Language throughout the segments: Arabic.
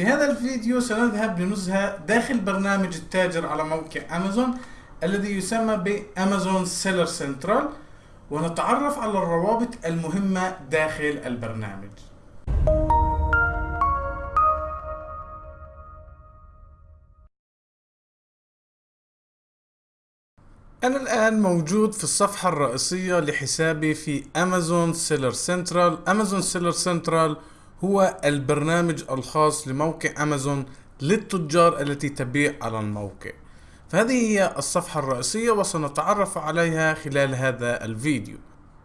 في هذا الفيديو سنذهب لنزهة داخل برنامج التاجر على موقع أمازون الذي يسمى بأمازون Seller Central ونتعرف على الروابط المهمة داخل البرنامج. أنا الآن موجود في الصفحة الرئيسية لحسابي في أمازون Seller Central أمازون Seller Central هو البرنامج الخاص لموقع أمازون للتجار التي تبيع على الموقع. فهذه هي الصفحة الرئيسية وسنتعرف عليها خلال هذا الفيديو.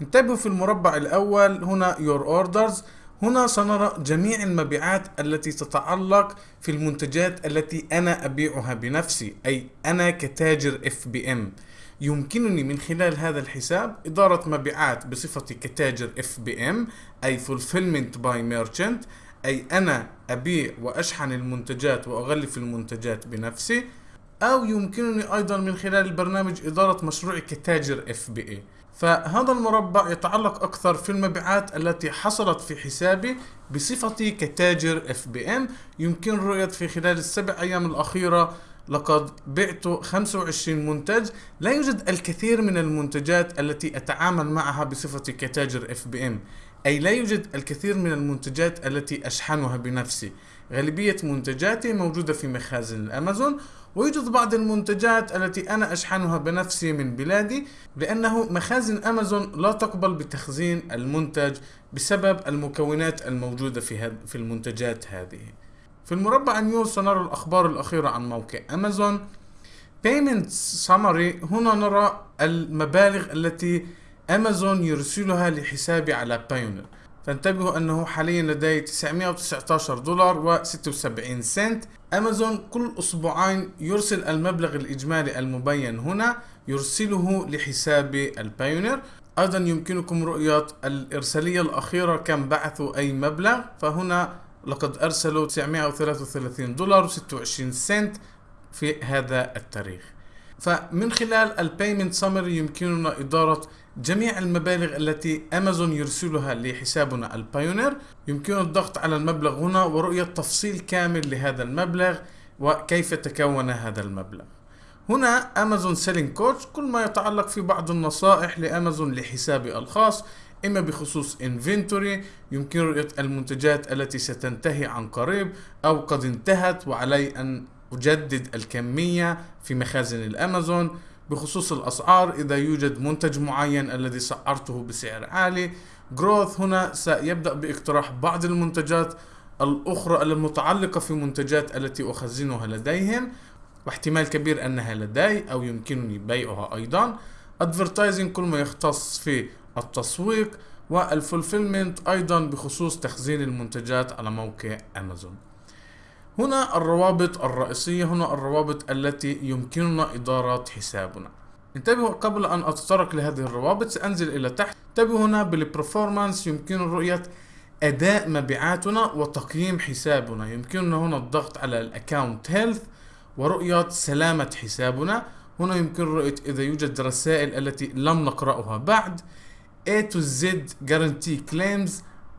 انتبهوا في المربع الأول هنا Your Orders. هنا سنرى جميع المبيعات التي تتعلق في المنتجات التي أنا أبيعها بنفسي أي أنا كتاجر FBM يمكنني من خلال هذا الحساب إدارة مبيعات بصفتي كتاجر FBM أي Fulfillment by Merchant أي أنا أبيع وأشحن المنتجات وأغلف المنتجات بنفسي أو يمكنني أيضا من خلال البرنامج إدارة مشروعي كتاجر FBA فهذا المربع يتعلق أكثر في المبيعات التي حصلت في حسابي بصفتي كتاجر FBM يمكن رؤية في خلال السبع أيام الأخيرة لقد بعت 25 منتج. لا يوجد الكثير من المنتجات التي أتعامل معها بصفتي كتاجر FBM أي لا يوجد الكثير من المنتجات التي أشحنها بنفسي. غالبية منتجاتي موجودة في مخازن الأمازون. ويوجد بعض المنتجات التي أنا أشحنها بنفسي من بلادي لأنه مخازن أمازون لا تقبل بتخزين المنتج بسبب المكونات الموجودة في المنتجات هذه. في المربع نيوز سنرى الأخبار الأخيرة عن موقع أمازون. Payment Summary. هنا نرى المبالغ التي أمازون يرسلها لحسابي على Payoneer فانتبهوا أنه حاليا لدي 919 دولار و76 سنت. أمازون كل أسبوعين يرسل المبلغ الإجمالي المبين هنا يرسله لحسابي ال Payoneer أيضا يمكنكم رؤية الإرسالية الأخيرة كم بعثوا أي مبلغ. فهنا لقد أرسلوا 933 دولار و26 سنت في هذا التاريخ. فمن خلال ال payment summary يمكننا إدارة جميع المبالغ التي أمازون يرسلها لحسابنا ال Payoneer يمكن الضغط على المبلغ هنا ورؤية تفصيل كامل لهذا المبلغ وكيف تكون هذا المبلغ. هنا أمازون selling coach كل ما يتعلق في بعض النصائح لأمازون لحسابي الخاص إما بخصوص inventory يمكن رؤية المنتجات التي ستنتهي عن قريب أو قد انتهت وعلي أن أجدد الكمية في مخازن الأمازون. بخصوص الأسعار إذا يوجد منتج معين الذي سعرته بسعر عالي جروث هنا سيبدأ باقتراح بعض المنتجات الأخرى المتعلقة في منتجات التي أخزنها لديهم واحتمال كبير أنها لدي أو يمكنني بيعها أيضا. advertising كل ما يختص في التسويق وال fulfillment أيضا بخصوص تخزين المنتجات على موقع أمازون. هنا الروابط الرئيسية هنا الروابط التي يمكننا إدارة حسابنا. انتبهوا قبل أن أتطرق لهذه الروابط سأنزل إلى تحت. انتبهوا هنا بال performance يمكن رؤية أداء مبيعاتنا وتقييم حسابنا. يمكننا هنا الضغط على ال account health ورؤية سلامة حسابنا. هنا يمكن رؤية إذا يوجد رسائل التي لم نقرأها بعد. A to Z guarantee claims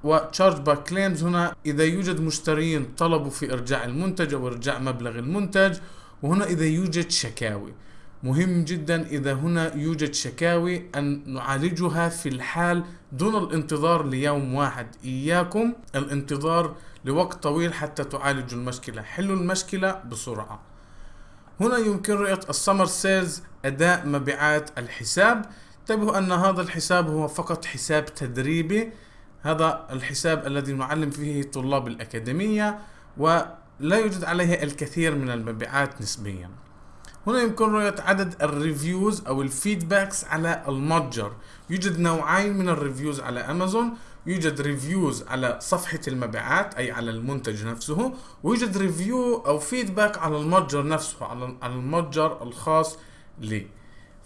و chargeback claims هنا إذا يوجد مشترين طلبوا في إرجاع المنتج أو إرجاع مبلغ المنتج وهنا إذا يوجد شكاوي. مهم جدا إذا هنا يوجد شكاوي أن نعالجها في الحال دون الانتظار ليوم واحد. إياكم الانتظار لوقت طويل حتى تعالجوا المشكلة. حلوا المشكلة بسرعة. هنا يمكن رؤية ال summary sales أداء مبيعات الحساب. انتبهوا أن هذا الحساب هو فقط حساب تدريبي. هذا الحساب الذي نعلم فيه طلاب الأكاديمية ولا يوجد عليه الكثير من المبيعات نسبيا. هنا يمكن رؤية عدد ال reviews أو ال feedbacks على المتجر. يوجد نوعين من ال reviews على أمازون. يوجد reviews على صفحة المبيعات أي على المنتج نفسه. ويوجد review أو feedback على المتجر نفسه على المتجر الخاص لي.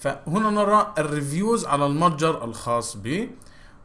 فهنا نرى ال reviews على المتجر الخاص بي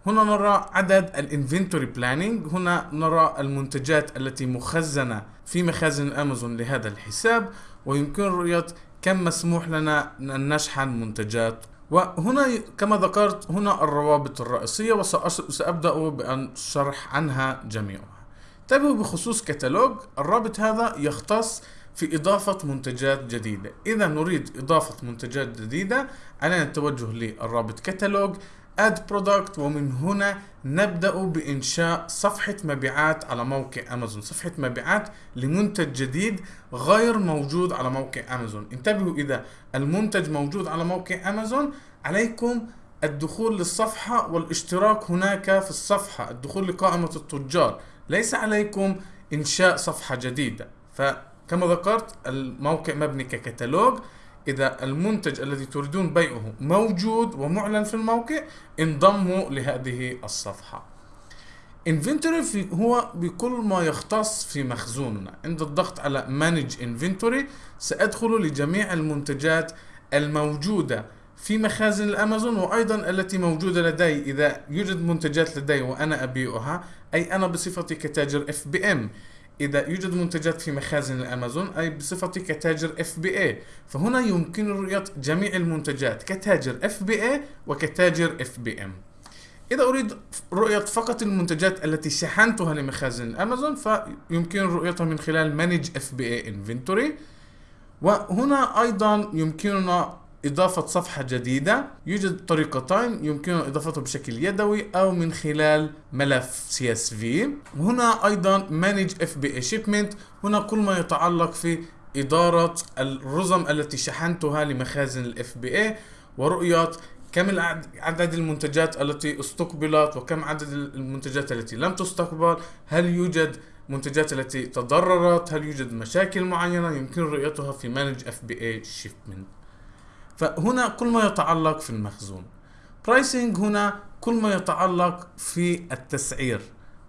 هنا نرى عدد ال inventory planning هنا نرى المنتجات التي مخزنة في مخازن امازون لهذا الحساب. ويمكن رؤية كم مسموح لنا أن نشحن منتجات. وهنا كما ذكرت هنا الروابط الرئيسية وسأبدأ بأن شرح عنها جميعها. انتبهوا بخصوص كتالوج. الرابط هذا يختص في إضافة منتجات جديدة. إذا نريد إضافة منتجات جديدة علينا التوجه للرابط كتالوج اد برودكت ومن هنا نبدأ بإنشاء صفحة مبيعات على موقع أمازون. صفحة مبيعات لمنتج جديد غير موجود على موقع أمازون. انتبهوا إذا المنتج موجود على موقع أمازون عليكم الدخول للصفحة والاشتراك هناك في الصفحة. الدخول لقائمة التجار. ليس عليكم إنشاء صفحة جديدة. فكما ذكرت الموقع مبني ككتالوج. إذا المنتج الذي تريدون بيعه موجود ومعلن في الموقع انضموا لهذه الصفحة. inventory هو بكل ما يختص في مخزوننا. عند الضغط على manage inventory سأدخل لجميع المنتجات الموجودة في مخازن الأمازون وأيضا التي موجودة لدي. إذا يوجد منتجات لدي وأنا أبيعها أي أنا بصفتي كتاجر FBM إذا يوجد منتجات في مخازن الأمازون أي بصفتي كتاجر اي فهنا يمكن رؤية جميع المنتجات كتاجر اي وكتاجر ام إذا أريد رؤية فقط المنتجات التي شحنتها لمخازن الأمازون فيمكن رؤيتها من خلال BA inventory وهنا أيضا يمكننا إضافة صفحة جديدة. يوجد طريقتين يمكن إضافته بشكل يدوي أو من خلال ملف CSV وهنا أيضا Manage FBA Shipment. هنا كل ما يتعلق في إدارة الرزم التي شحنتها لمخازن ال FBA ورؤية كم عدد المنتجات التي استقبلت وكم عدد المنتجات التي لم تستقبل. هل يوجد منتجات التي تضررت؟ هل يوجد مشاكل معينة؟ يمكن رؤيتها في Manage FBA Shipment. فهنا كل ما يتعلق في المخزون. Pricing هنا كل ما يتعلق في التسعير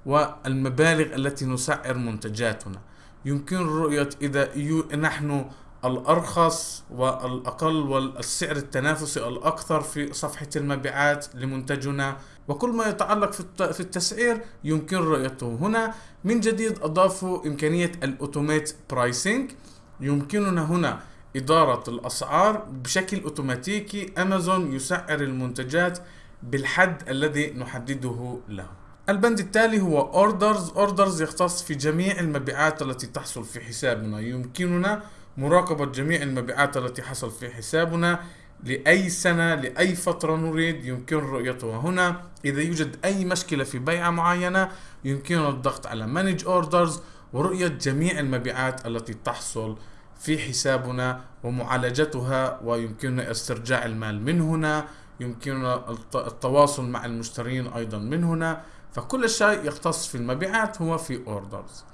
والمبالغ التي نسعر منتجاتنا. يمكن رؤية إذا نحن الأرخص والأقل والسعر التنافسي الأكثر في صفحة المبيعات لمنتجنا. وكل ما يتعلق في التسعير يمكن رؤيته. هنا من جديد أضافوا إمكانية ال automate pricing يمكننا هنا إدارة الأسعار بشكل أوتوماتيكي أمازون يسعر المنتجات بالحد الذي نحدده له البند التالي هو أوردرز. أوردرز يختص في جميع المبيعات التي تحصل في حسابنا. يمكننا مراقبة جميع المبيعات التي حصل في حسابنا لأي سنة لأي فترة نريد. يمكن رؤيتها هنا. إذا يوجد أي مشكلة في بيعة معينة يمكننا الضغط على Manage Orders ورؤية جميع المبيعات التي تحصل في حسابنا ومعالجتها ويمكننا استرجاع المال من هنا يمكننا التواصل مع المشترين أيضا من هنا. فكل شيء يختص في المبيعات هو في orders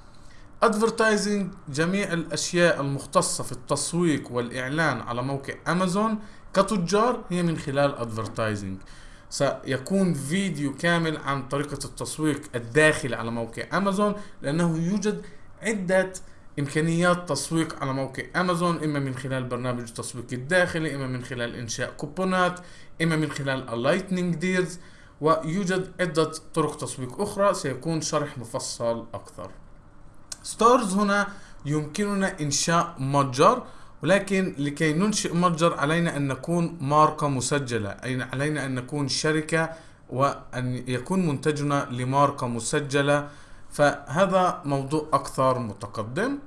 advertising جميع الأشياء المختصة في التسويق والإعلان على موقع امازون كتجار هي من خلال advertising سيكون فيديو كامل عن طريقة التسويق الداخلي على موقع امازون لأنه يوجد عدة إمكانيات تسويق على موقع أمازون إما من خلال برنامج التسويق الداخلي إما من خلال إنشاء كوبونات إما من خلال ال lightning deals ويوجد عدة طرق تسويق أخرى. سيكون شرح مفصل أكثر. stores هنا يمكننا إنشاء متجر ولكن لكي ننشئ متجر علينا أن نكون ماركة مسجلة أي علينا أن نكون شركة وأن يكون منتجنا لماركة مسجلة. فهذا موضوع أكثر متقدم.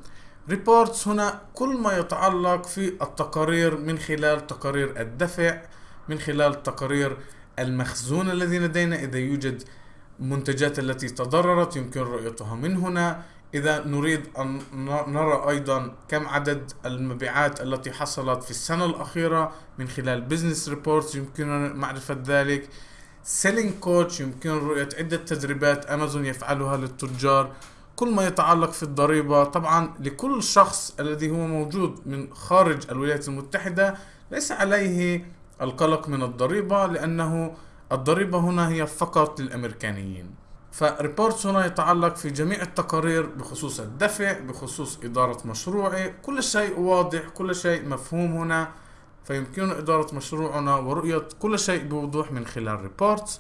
ريبورتس هنا كل ما يتعلق في التقارير من خلال تقارير الدفع من خلال تقارير المخزون الذي لدينا. إذا يوجد منتجات التي تضررت يمكن رؤيتها من هنا. إذا نريد أن نرى أيضا كم عدد المبيعات التي حصلت في السنة الأخيرة من خلال business reports يمكننا معرفة ذلك. selling coach يمكن رؤية عدة تدريبات أمازون يفعلها للتجار. كل ما يتعلق في الضريبة طبعا لكل شخص الذي هو موجود من خارج الولايات المتحدة ليس عليه القلق من الضريبة لأنه الضريبة هنا هي فقط للأمريكانيين. ف reports هنا يتعلق في جميع التقارير بخصوص الدفع بخصوص إدارة مشروعي. كل شيء واضح كل شيء مفهوم هنا. فيمكننا إدارة مشروعنا ورؤية كل شيء بوضوح من خلال reports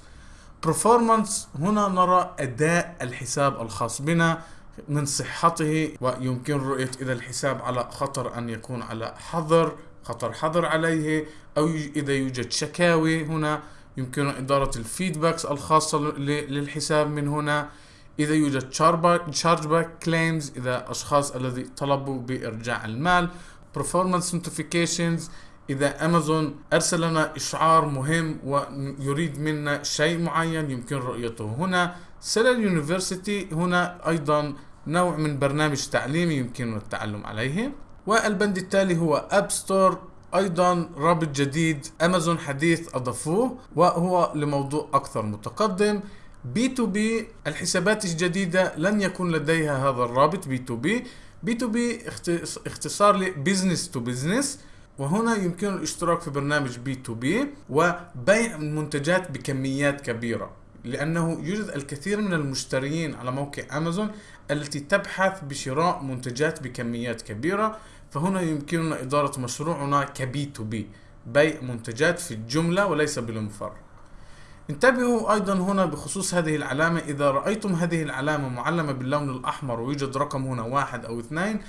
performance هنا نرى أداء الحساب الخاص بنا من صحته ويمكن رؤية إذا الحساب على خطر أن يكون على حظر خطر حظر عليه أو إذا يوجد شكاوي هنا. يمكن إدارة ال feedbacks الخاصة للحساب من هنا. إذا يوجد charge back claims إذا أشخاص الذي طلبوا بإرجاع المال. Performance notifications إذا أمازون أرسل لنا إشعار مهم ويريد منا شيء معين يمكن رؤيته. هنا Seller University هنا أيضا نوع من برنامج تعليمي يمكن التعلم عليه. والبند التالي هو app store أيضا رابط جديد أمازون حديث أضافوه وهو لموضوع أكثر متقدم. B to B الحسابات الجديدة لن يكون لديها هذا الرابط B to B. B to B اختصار ل business to business. وهنا يمكن الاشتراك في برنامج B to B وبيع منتجات بكميات كبيرة لأنه يوجد الكثير من المشترين على موقع أمازون التي تبحث بشراء منتجات بكميات كبيرة فهنا يمكننا إدارة مشروعنا ك B to B بيع منتجات في الجملة وليس بالمفرق. انتبهوا أيضا هنا بخصوص هذه العلامة إذا رأيتم هذه العلامة معلمة باللون الأحمر ويوجد رقم هنا واحد أو اثنين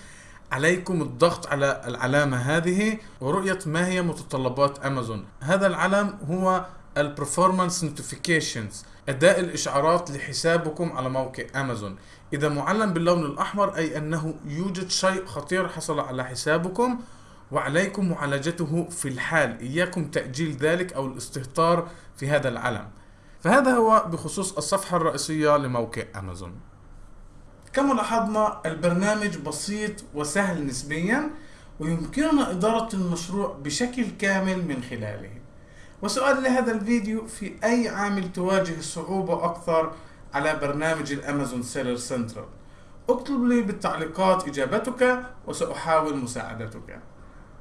عليكم الضغط على العلامة هذه ورؤية ما هي متطلبات أمازون. هذا العلم هو ال performance notifications أداء الإشعارات لحسابكم على موقع أمازون. إذا معلم باللون الأحمر أي أنه يوجد شيء خطير حصل على حسابكم وعليكم معالجته في الحال. إياكم تأجيل ذلك أو الاستهتار في هذا العلم. فهذا هو بخصوص الصفحة الرئيسية لموقع أمازون. كما لاحظنا البرنامج بسيط وسهل نسبيا ويمكننا إدارة المشروع بشكل كامل من خلاله. وسؤال لهذا الفيديو في أي عامل تواجه صعوبة أكثر على برنامج الأمازون Seller Central اكتب لي بالتعليقات إجابتك وسأحاول مساعدتك.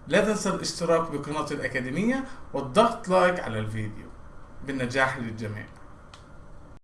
لا تنسى الاشتراك بقناة الأكاديمية والضغط like على الفيديو. بالنجاح للجميع.